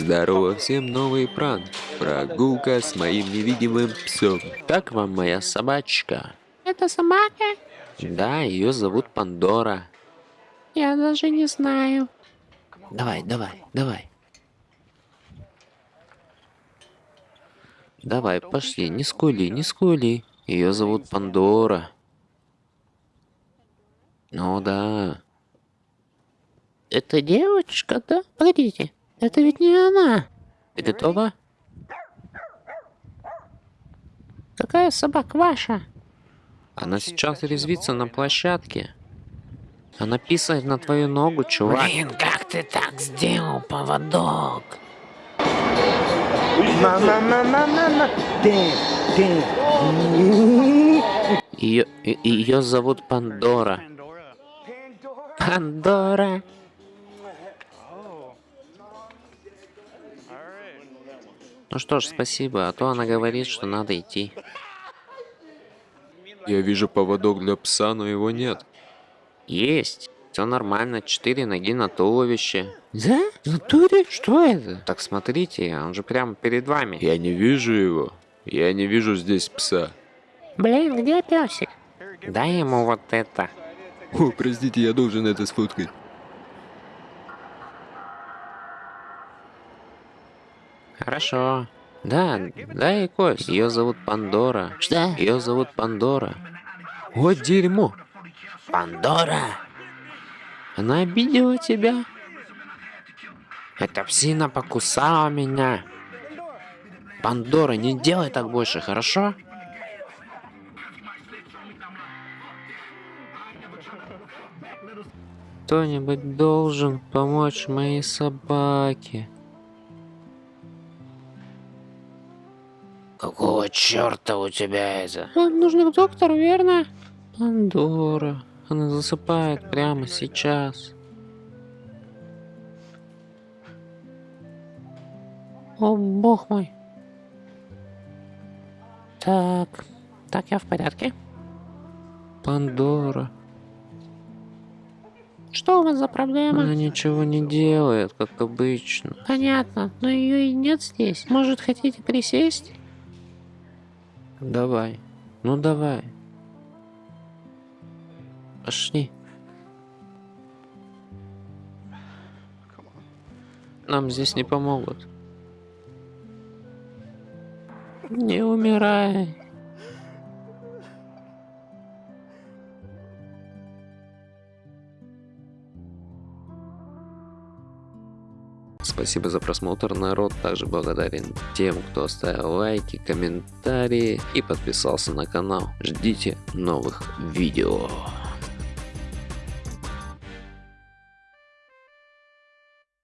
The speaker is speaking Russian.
Здорово всем, новый пранк. Прогулка с моим невидимым псом. Как вам моя собачка? Это собака? Да, ее зовут Пандора. Я даже не знаю. Давай, давай, давай. Давай, пошли, не скули, не скули. Ее зовут Пандора. Ну да. Это девочка, да? Погодите, это ведь не она. Ты готова? Какая собака ваша? Она сейчас резвится на площадке. Она писает на твою ногу, чувак. Блин, как ты так сделал, поводок? Ее, ее зовут Пандора. Пандора. Ну что ж, спасибо, а то она говорит, что надо идти. Я вижу поводок для пса, но его нет. Есть. Все нормально, четыре ноги на туловище. Да? В натуре? Что это? Так смотрите, он же прямо перед вами. Я не вижу его. Я не вижу здесь пса. Блин, где песик? Дай ему вот это. О, простите, я должен это сфоткать. Хорошо. Да, да и кость. Ее зовут Пандора. Что? Ее зовут Пандора. Вот дерьмо. Пандора? Она обидела тебя? Эта псина покусала меня. Пандора, не делай так больше, хорошо? Кто-нибудь должен помочь моей собаке. Какого черта у тебя это? Вам нужно к доктору, верно? Пандора. Она засыпает прямо сейчас. О, бог мой. Так, так, я в порядке. Пандора. Что у вас за проблема? Она ничего не делает, как обычно. Понятно, но ее и нет здесь. Может, хотите присесть? Давай. Ну давай. Пошли. Нам здесь не помогут. Не умирай. Спасибо за просмотр, народ. Также благодарен тем, кто оставил лайки, комментарии и подписался на канал. Ждите новых видео.